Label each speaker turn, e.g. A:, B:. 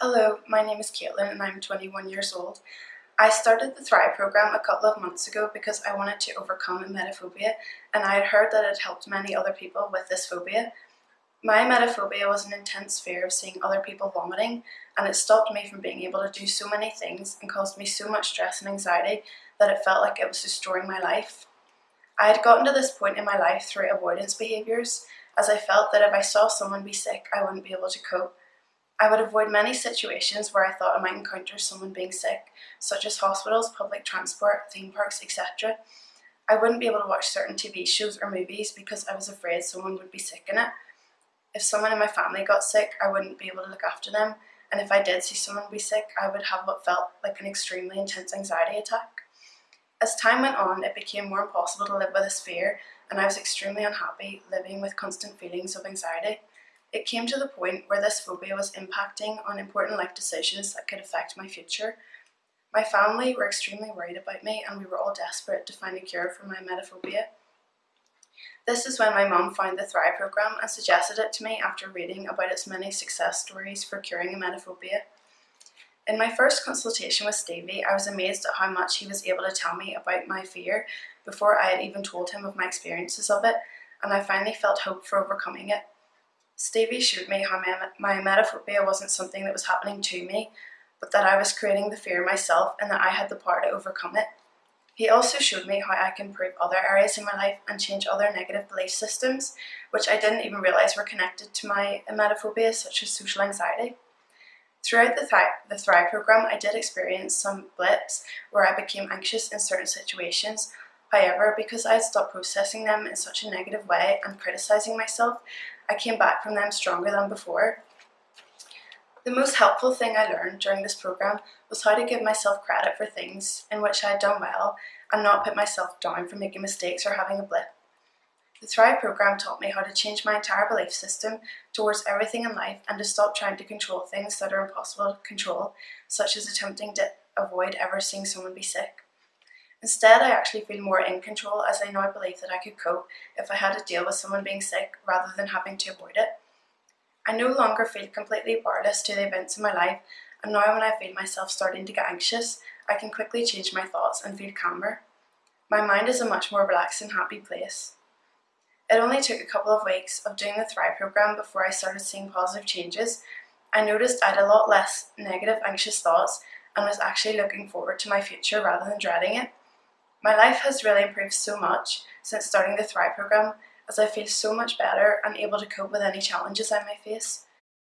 A: Hello, my name is Caitlin and I'm 21 years old. I started the Thrive program a couple of months ago because I wanted to overcome emetophobia and I had heard that it helped many other people with this phobia. My emetophobia was an intense fear of seeing other people vomiting and it stopped me from being able to do so many things and caused me so much stress and anxiety that it felt like it was destroying my life. I had gotten to this point in my life through avoidance behaviours as I felt that if I saw someone be sick I wouldn't be able to cope I would avoid many situations where I thought I might encounter someone being sick, such as hospitals, public transport, theme parks, etc. I wouldn't be able to watch certain TV shows or movies because I was afraid someone would be sick in it. If someone in my family got sick, I wouldn't be able to look after them, and if I did see someone be sick, I would have what felt like an extremely intense anxiety attack. As time went on, it became more impossible to live with this fear, and I was extremely unhappy living with constant feelings of anxiety. It came to the point where this phobia was impacting on important life decisions that could affect my future. My family were extremely worried about me and we were all desperate to find a cure for my emetophobia. This is when my mum found the Thrive program and suggested it to me after reading about its many success stories for curing emetophobia. In my first consultation with Stevie, I was amazed at how much he was able to tell me about my fear before I had even told him of my experiences of it, and I finally felt hope for overcoming it. Stevie showed me how my, my emetophobia wasn't something that was happening to me, but that I was creating the fear myself and that I had the power to overcome it. He also showed me how I can improve other areas in my life and change other negative belief systems, which I didn't even realise were connected to my emetophobia, such as social anxiety. Throughout the, Thrive, the Thrive program, I did experience some blips where I became anxious in certain situations, However, because I had stopped processing them in such a negative way and criticising myself, I came back from them stronger than before. The most helpful thing I learned during this program was how to give myself credit for things in which I had done well and not put myself down for making mistakes or having a blip. The Thrive program taught me how to change my entire belief system towards everything in life and to stop trying to control things that are impossible to control, such as attempting to avoid ever seeing someone be sick. Instead, I actually feel more in control as I now believe that I could cope if I had to deal with someone being sick rather than having to avoid it. I no longer feel completely powerless to the events in my life and now when I feel myself starting to get anxious, I can quickly change my thoughts and feel calmer. My mind is a much more relaxed and happy place. It only took a couple of weeks of doing the Thrive program before I started seeing positive changes. I noticed I had a lot less negative anxious thoughts and was actually looking forward to my future rather than dreading it. My life has really improved so much since starting the Thrive program as I feel so much better and able to cope with any challenges I may face.